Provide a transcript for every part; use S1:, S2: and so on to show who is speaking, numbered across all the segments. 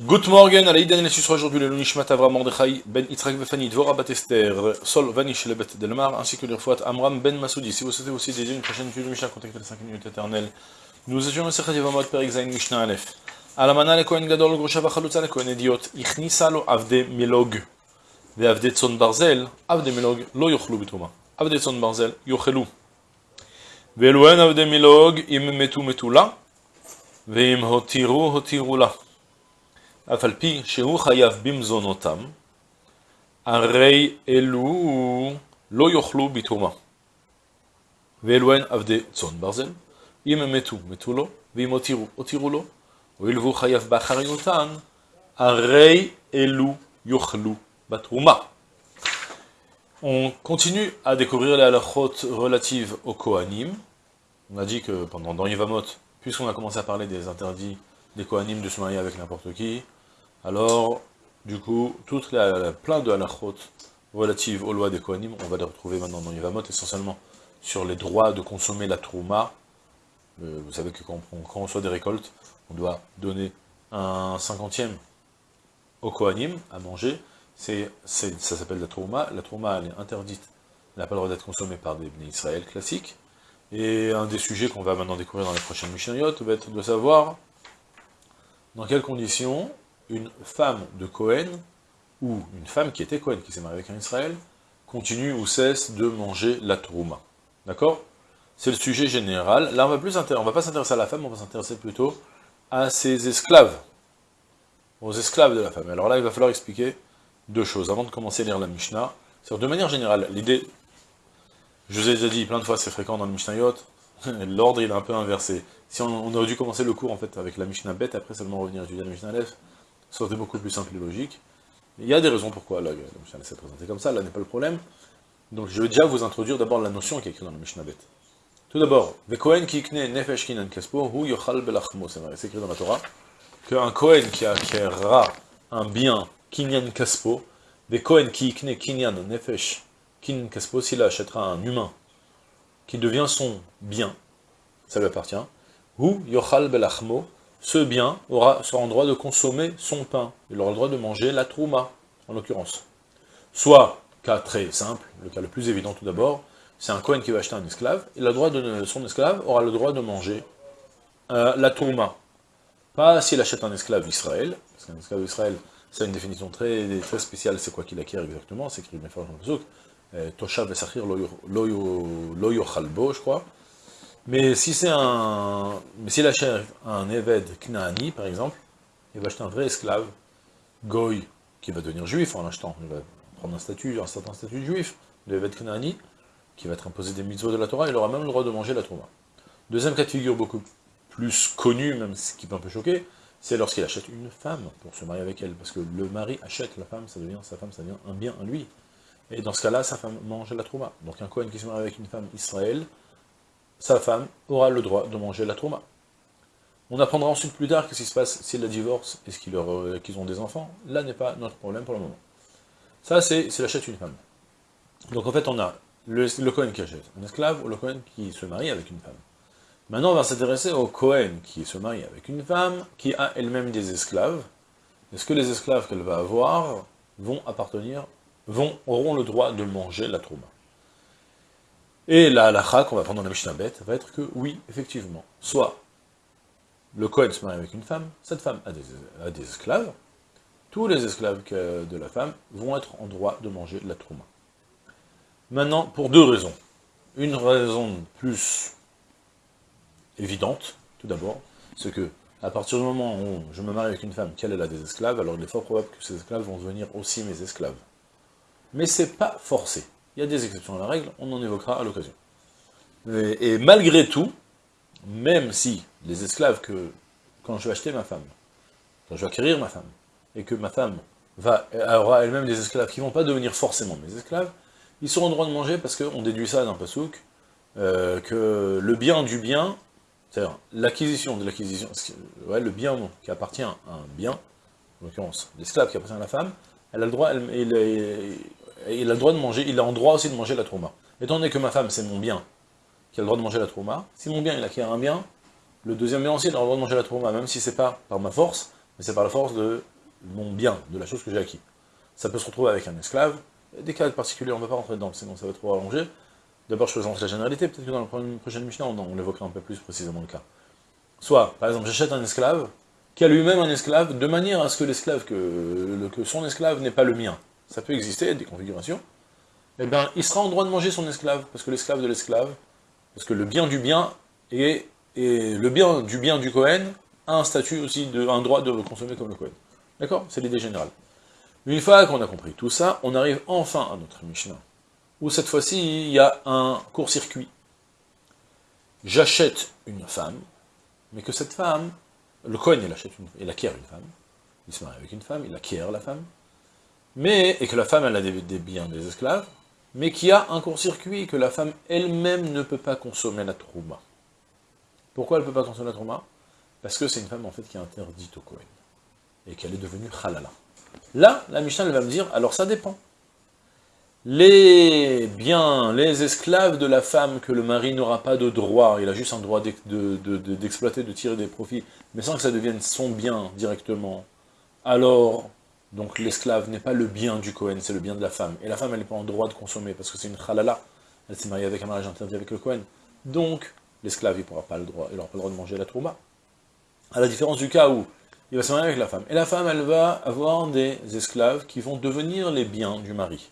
S1: Good morning, à l'Aïdan sera aujourd'hui le Nishmat Avram Mordechai ben Yitzhak Befani Dvora Batester Sol Vanish Lebet Delmar ainsi que l'Irfouat Amram ben Masoudi. Si vous souhaitez aussi dédier une prochaine étude de Mishnah, contactez les 5 minutes éternelles. Nous étions le Sechet Yevamot Perik Zain Mishnah Aleph. Alamana le Kohen Gadol Grosha Vachalutza le Kohen Idiot Ichnisa lo Avde Milog Ve'avde Tzon Barzel Avde Milog lo yochlu bituma Avde Tzon Barzel yochelu Ve'eluen Avde Milog im metu metula Ve'im hotiru hotiru la אף על פי שהוא חייב במזונותם, הרי אלו לא יאכלו בתרומה. ואלו הן עבדי צאן ברזל, אם הם מתו, מתו לו, ואם הותירו, הותירו לו, הואיל והוא חייב באחריותן, הרי אלו יאכלו בתרומה. On continue à découvrir les halachot relatives aux Kohanim. On a dit que pendant dans Yevamot, puisqu'on a commencé à parler des interdits des Kohanim de se marier avec n'importe qui, alors, du coup, toutes les, plein de halachot relatives aux lois des Kohanim, on va les retrouver maintenant dans Yivamot, essentiellement sur les droits de consommer la trouma. Euh, vous savez que quand on, reçoit des récoltes, on doit donner un cinquantième au Kohanim à manger. C'est, ça s'appelle la trouma. La trouma, elle est interdite, elle n'a pas le droit d'être consommée par des Israël classiques. Et un des sujets qu'on va maintenant découvrir dans les prochaines Mishnayot va être de savoir dans quelles conditions une femme de Cohen, ou une femme qui était Cohen, qui s'est mariée avec un Israël, continue ou cesse de manger la trouma. D'accord? C'est le sujet général. Là, on va plus va pas s'intéresser à la femme, on va s'intéresser plutôt à ses esclaves. Aux esclaves de la femme. Alors là, il va falloir expliquer deux choses. Avant de commencer à lire la Mishnah, de manière générale, l'idée, je vous ai déjà dit plein de fois, c'est fréquent dans le Mishnayot, l'ordre il est un peu inversé. Si on, aurait dû commencer le cours en fait avec la Mishnah bête, après seulement revenir étudier la Mishnah Aleph, ça aurait été beaucoup plus simple et logique. Il y a des raisons pourquoi la, Mishnah s'est présentée comme ça, là n'est pas le problème. Donc je vais déjà vous introduire d'abord la notion qui est écrite dans la Mishnah Bet. Tout d'abord, Vekohen ki nefesh kinan kaspo hu yochal belachmo, c'est écrit dans la Torah, qu'un Kohen qui acquérera un bien kinyan kaspo, Vekohen ki ikne kinyan nefesh kinan kaspo, s'il achètera un humain qui devient son bien, ça lui appartient, hu yochal belachmo, ce bien aura, sera en droit de consommer son pain. Il aura le droit de manger la trouma, en l'occurrence. Soit, cas très simple, le cas le plus évident tout d'abord, c'est un Cohen qui va acheter un esclave, le droit de, son esclave aura le droit de manger euh, la trouma. Pas s'il achète un esclave Israël, parce qu'un esclave Israël, c'est une définition très, très spéciale, c'est quoi qu'il acquiert exactement, c'est écrit bien fort dans le euh, Toshav Vesachir Loyo Chalbo, je crois. Mais si c'est un... Mais s'il achète un Eved Knaani, par exemple, il va acheter un vrai esclave, Goy, qui va devenir juif en achetant, il va prendre un statut, un certain statut de juif, l'Eved Knaani, qui va être imposé des mitzvot de la Torah, il aura même le droit de manger la Torah. Deuxième cas de figure beaucoup plus connu, même ce qui peut un peu choquer, c'est lorsqu'il achète une femme pour se marier avec elle, parce que le mari achète la femme, ça devient sa femme, ça devient un bien à lui. Et dans ce cas-là, sa femme mange la Trouma. Donc un Kohen qui se marie avec une femme Israël, sa femme aura le droit de manger la trauma. On apprendra ensuite plus tard qu'est-ce qui se passe s'il la divorce et qu'ils ont des enfants. Là n'est pas notre problème pour le moment. Ça, c'est s'il achète une femme. Donc en fait, on a le, le Cohen qui achète un esclave ou le Cohen qui se marie avec une femme. Maintenant, on va s'intéresser au Cohen qui se marie avec une femme, qui a elle-même des esclaves. Est-ce que les esclaves qu'elle va avoir vont appartenir, vont, auront le droit de manger la trauma? Et la halakha qu'on va prendre dans la Mishnah Bet va être que, oui, effectivement, soit le Kohen se marie avec une femme, cette femme a des, esclaves, tous les esclaves de la femme vont être en droit de manger la trouma. Maintenant, pour deux raisons. Une raison plus évidente, tout d'abord, c'est que, à partir du moment où je me marie avec une femme, qu'elle a des esclaves, alors il est fort probable que ces esclaves vont devenir aussi mes esclaves. Mais c'est pas forcé. Il y a des exceptions à la règle, on en évoquera à l'occasion. Et, malgré tout, même si les esclaves que, quand je vais acheter ma femme, quand je vais acquérir ma femme, et que ma femme va, aura elle-même des esclaves qui ne vont pas devenir forcément mes esclaves, ils seront droit de manger parce qu'on déduit ça d'un pasouk, euh, que le bien du bien, c'est-à-dire l'acquisition de l'acquisition, ouais, le bien qui appartient à un bien, en l'occurrence l'esclave qui appartient à la femme, elle a le droit, elle, il a le droit de manger, il a en droit aussi de manger la trauma. Étant donné que ma femme, c'est mon bien, qui a le droit de manger la trauma, si mon bien, il acquiert un bien, le deuxième bien aussi, il a le droit de manger la trauma, même si c'est pas par ma force, mais c'est par la force de mon bien, de la chose que j'ai acquis. Ça peut se retrouver avec un esclave, des cas particuliers, on ne va pas rentrer dedans, sinon ça va trop allonger. D'abord, je présente la généralité, peut-être que dans la prochaine Mishnah, on, on évoquera un peu plus précisément le cas. Soit, par exemple, j'achète un esclave, qui a lui-même un esclave, de manière à ce que l'esclave, que son esclave n'est pas le mien. Ça peut exister, des configurations. Eh bien, il sera en droit de manger son esclave, parce que l'esclave de l'esclave, parce que le bien du bien, et, le bien du bien du Cohen a un statut aussi, de, un droit de consommer comme le Cohen. D'accord? C'est l'idée générale. Une fois qu'on a compris tout ça, on arrive enfin à notre Mishnah, où cette fois-ci, il y a un court-circuit. J'achète une femme, mais que cette femme, le Cohen, il, achète une, il acquiert une femme, il se marie avec une femme, il acquiert la femme, mais, et que la femme, elle a des, biens, des esclaves, mais qu'il y a un court-circuit, que la femme elle-même ne peut pas consommer la trouma. Pourquoi elle ne peut pas consommer la trouma? Parce que c'est une femme, en fait, qui est interdite au Cohen, et qu'elle est devenue halala. Là, la Mishnah, va me dire, alors ça dépend. Les biens, les esclaves de la femme que le mari n'aura pas de droit, il a juste un droit d'exploiter, de, tirer des profits, mais sans que ça devienne son bien directement, alors, donc l'esclave n'est pas le bien du Cohen, c'est le bien de la femme. Et la femme, elle n'est pas en droit de consommer, parce que c'est une halala, elle s'est mariée avec un mariage interdit avec le Cohen. Donc, l'esclave, il n'aura pas le droit, il pas le droit de manger la trouma. À la différence du cas où il va se marier avec la femme. Et la femme, elle va avoir des esclaves qui vont devenir les biens du mari.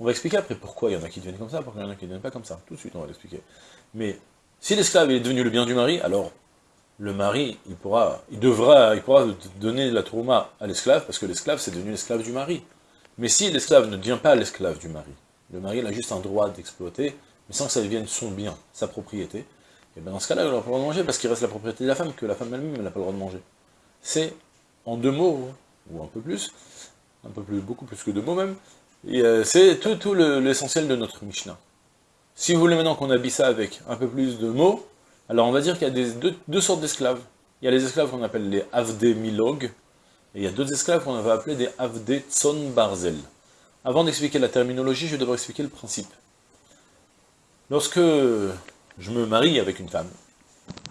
S1: On va expliquer après pourquoi il y en a qui deviennent comme ça, pourquoi il y en a qui ne deviennent pas comme ça. Tout de suite, on va l'expliquer. Mais si l'esclave est devenu le bien du mari, alors le mari, il pourra, il devra, il pourra donner la trauma à l'esclave, parce que l'esclave, c'est devenu l'esclave du mari. Mais si l'esclave ne devient pas l'esclave du mari, le mari il a juste un droit d'exploiter, mais sans que ça devienne son bien, sa propriété, et bien dans ce cas-là, il n'aura pas le droit de manger, parce qu'il reste la propriété de la femme, que la femme elle-même, n'a pas le droit de manger c'est, en deux mots, ou un peu plus, un peu plus, beaucoup plus que deux mots même, euh, c'est tout, l'essentiel de notre Mishnah. Si vous voulez maintenant qu'on habille ça avec un peu plus de mots, alors on va dire qu'il y a deux, sortes d'esclaves. Il y a les esclaves qu'on appelle les Avdé Milog, et il y a d'autres esclaves qu'on va appeler des Avdé Tson Barzel. Avant d'expliquer la terminologie, je vais devoir expliquer le principe. Lorsque je me marie avec une femme,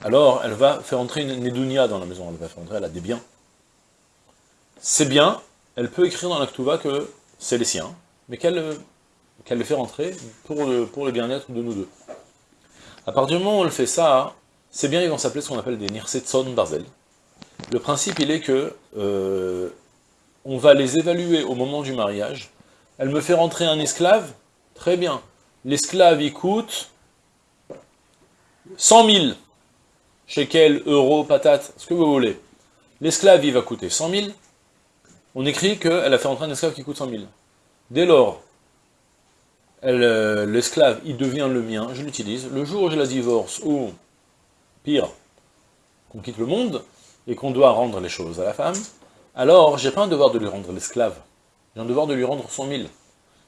S1: alors elle va faire entrer une Nedunia dans la maison, elle va faire entrer, elle a des biens. Ces biens, elle peut écrire dans l'Aktuva que c'est les siens, mais qu'elle les fait rentrer pour le bien-être de nous deux. À partir du moment où elle fait ça, ces biens ils vont s'appeler ce qu'on appelle des Nirsetson Barzel. Le principe il est que euh, on va les évaluer au moment du mariage. Elle me fait rentrer un esclave, très bien. L'esclave il coûte 100 000 shekel, euro, patate, ce que vous voulez. L'esclave, il va coûter 100 000. On écrit qu'elle a fait entrer un esclave qui coûte 100 000. Dès lors, l'esclave, il devient le mien, je l'utilise. Le jour où je la divorce, ou, pire, qu'on quitte le monde, et qu'on doit rendre les choses à la femme, alors j'ai pas un devoir de lui rendre l'esclave. J'ai un devoir de lui rendre 100 000.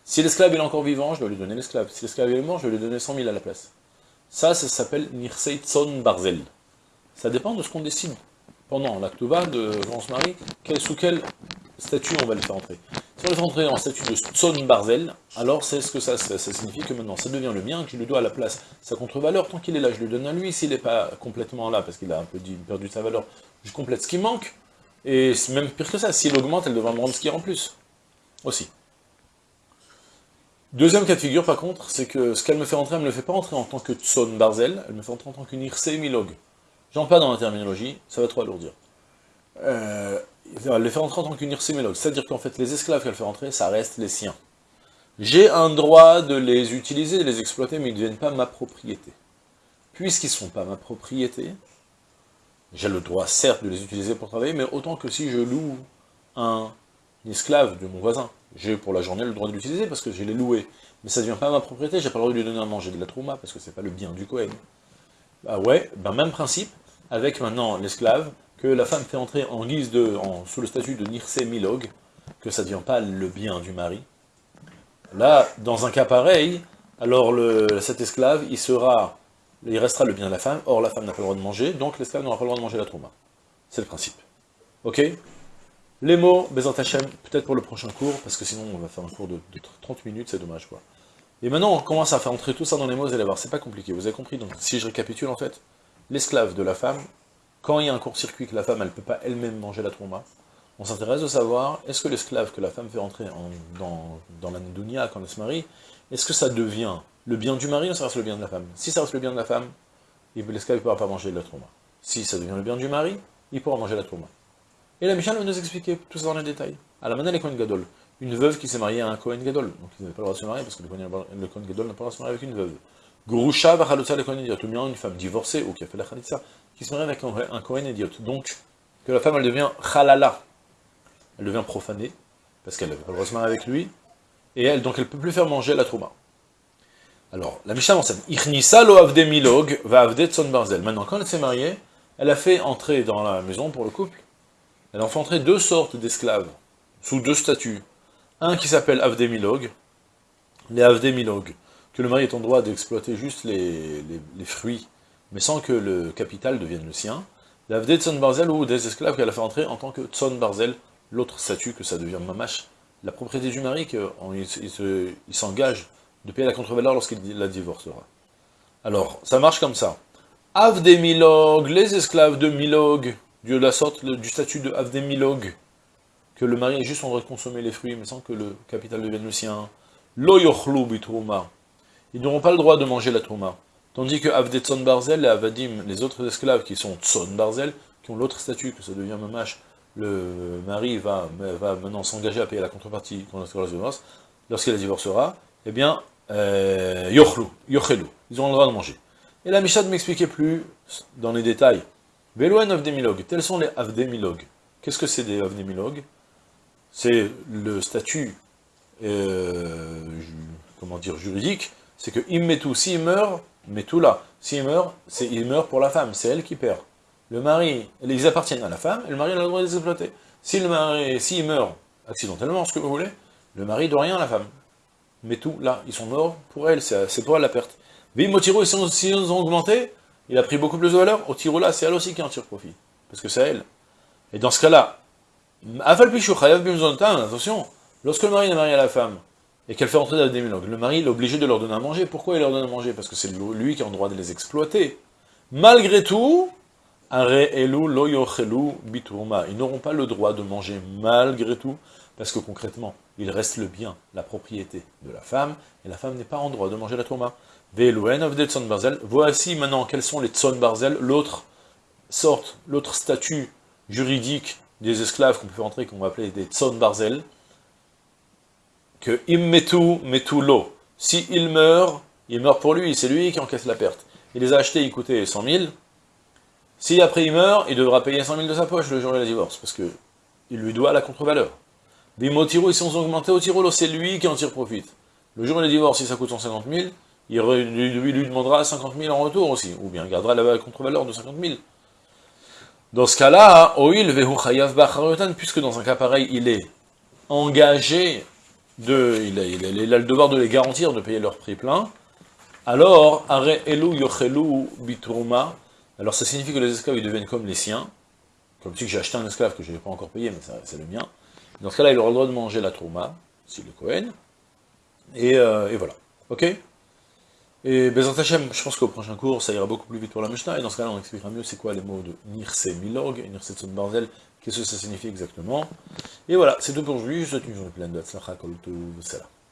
S1: Si l'esclave est encore vivant, je dois lui donner l'esclave. Si l'esclave est mort, je vais lui donner 100 000 à la place. Ça, ça s'appelle Nirseitson Barzel. Ça dépend de ce qu'on décide pendant l'actuva de se marie, sous quel statut on va le faire entrer. Si on le entrer en statut de Tson Barzel, alors c'est ce que ça, ça, signifie que maintenant ça devient le mien, que je lui dois à la place sa contre-valeur, tant qu'il est là, je lui donne à lui, s'il n'est pas complètement là, parce qu'il a un peu perdu sa valeur, je complète ce qui manque, et même pire que ça, s'il augmente, elle devra me rendre ce qui est en plus, aussi. Deuxième cas de figure, par contre, c'est que ce qu'elle me fait rentrer, elle ne me le fait pas rentrer en tant que Tson Barzel, elle me fait rentrer en tant qu'une Irse Milog. J'en pas dans la terminologie, ça va trop alourdir. Euh, elle les fait rentrer en tant Milog, c'est-à-dire qu'en fait, les esclaves qu'elle fait rentrer, ça reste les siens. J'ai un droit de les utiliser, de les exploiter, mais ils ne deviennent pas ma propriété. Puisqu'ils ne sont pas ma propriété, j'ai le droit, certes, de les utiliser pour travailler, mais autant que si je loue un esclave de mon voisin. J'ai pour la journée le droit de l'utiliser parce que je l'ai loué. Mais ça ne devient pas ma propriété, j'ai pas le droit de lui donner à manger de la trouma parce que c'est pas le bien du Cohen. Bah ouais, ben même principe, avec maintenant l'esclave, que la femme fait entrer en guise de, sous le statut de Nirse Milog, que ça devient pas le bien du mari. Là, dans un cas pareil, alors le, cet esclave, il sera, il restera le bien de la femme, or la femme n'a pas le droit de manger, donc l'esclave n'aura pas le droit de manger la trouma. C'est le principe. Ok? Les mots, Bezant Hachem, peut-être pour le prochain cours, parce que sinon on va faire un cours de, 30 minutes, c'est dommage quoi. Et maintenant on commence à faire entrer tout ça dans les mots, vous allez voir, c'est pas compliqué, vous avez compris, donc si je récapitule en fait, l'esclave de la femme, quand il y a un court-circuit que la femme elle peut pas elle-même manger la trauma, on s'intéresse de savoir, est-ce que l'esclave que la femme fait entrer dans, la dunya quand elle se marie, est-ce que ça devient le bien du mari ou ça reste le bien de la femme? Si ça reste le bien de la femme, l'esclave ne pourra pas manger la trauma. Si ça devient le bien du mari, il pourra manger la trauma. Et la Mishnah va nous expliquer tout ça dans les détails. À la manette, les Kohen Gadol, une veuve qui s'est mariée à un Kohen Gadol, donc il n'avait pas le droit de se marier parce que le Kohen Gadol n'a pas le droit de se marier avec une veuve. Grusha vachalotza le Kohen Idiot, ou bien une femme divorcée ou qui a fait la Khalitsa, qui se marie avec un, Kohen Idiot. Donc, que la femme elle devient Khalala, elle devient profanée, parce qu'elle n'avait pas le droit de se marier avec lui, et elle, donc elle ne peut plus faire manger la trauma. Alors, la Mishnah enseigne, Ichnisa lo avde milog va avde tson barzel. Maintenant, quand elle s'est mariée, elle a fait entrer dans la maison pour le couple, elle a fait entrer deux sortes d'esclaves, sous deux statuts. Un qui s'appelle avde milog, les avde milog, que le mari est en droit d'exploiter juste les, fruits, mais sans que le capital devienne le sien. L'avde tson barzel ou des esclaves qu'elle a fait entrer en tant que tson barzel, l'autre statut que ça devient mamash, la propriété du mari, qu'il s'engage de payer la contre-valeur lorsqu'il la divorcera. Alors, ça marche comme ça. Avdemilog, les esclaves de Milog, de la sorte du statut de Avdemilog, que le mari est juste en droit de consommer les fruits, mais sans que le capital devienne le sien. Lo. Ils n'auront pas le droit de manger la trouma. Tandis que Avdetson Barzel et Avadim, les autres esclaves qui sont Tson Barzel, qui ont l'autre statut, que ça devient mamash, le mari va, va maintenant s'engager à payer la contrepartie lorsqu'il la divorcera, eh bien, euh, yochlu, yochelu, ils auront le droit de manger. Et la Mishnah ne m'expliquait plus dans les détails. Velouen avdemilog, tels sont les avdemilog. Qu'est-ce que c'est des avdemilog C'est le statut, euh, comment dire, juridique, c'est que immetu, s'il meurt, tout là, s'il meurt, c'est il meurt pour la femme, c'est elle qui perd. Le mari, ils appartiennent à la femme, et le mari a le droit de les exploiter. Si le mari, s'il meurt accidentellement, ce que vous voulez, le mari doit rien à la femme. Mais tout, là, ils sont morts pour elle, c'est pour elle la perte. Vimotiro, s'ils ont augmenté, il a pris beaucoup plus de valeur, au tiro là, c'est elle aussi qui en tire profit, parce que c'est elle. Et dans ce cas-là, attention, lorsque le mari est marié à la femme, et qu'elle fait entrer dans le le mari est obligé de leur donner à manger. Pourquoi il leur donne à manger? Parce que c'est lui qui a le droit de les exploiter. Malgré tout, ils n'auront pas le droit de manger malgré tout, parce que concrètement, il reste le bien, la propriété de la femme, et la femme n'est pas en droit de manger la tourma. Voici maintenant quels sont les tson barzel, l'autre sorte, l'autre statut juridique des esclaves qu'on peut faire entrer, qu'on va appeler des tson barzel, que immetu metu lo. Si il meurt, il meurt pour lui, c'est lui qui encaisse la perte. Il les a achetés, ils coûtaient 100 000. Si après il meurt, il devra payer 100 000 de sa poche le jour de la divorce, parce que il lui doit la contre-valeur. Bimotiro, ils sont augmentés au Tirolo, c'est lui qui en tire profit. Le jour où il divorce, si ça coûte 150 000, il lui, demandera 50 000 en retour aussi, ou bien gardera la contre-valeur de 50 000. Dans ce cas-là, puisque dans un cas pareil, il est engagé, de, il, a, il, a, le devoir de les garantir, de payer leur prix plein, alors, are elu yochelu biturma, alors ça signifie que les esclaves ils deviennent comme les siens, comme si j'ai acheté un esclave que je n'ai pas encore payé, mais c'est le mien, dans ce cas-là, il aura le droit de manger la trouma, si le Kohen, et, euh, et, voilà. Ok? Et Bezant Hashem, je pense qu'au prochain cours, ça ira beaucoup plus vite pour la Mishnah, et dans ce cas-là, on expliquera mieux c'est quoi les mots de Nirse Milog, Nirse Tson Barzel, qu'est-ce que ça signifie exactement? Et voilà, c'est tout pour aujourd'hui, je vous souhaite une journée pleine de Hatzlacha.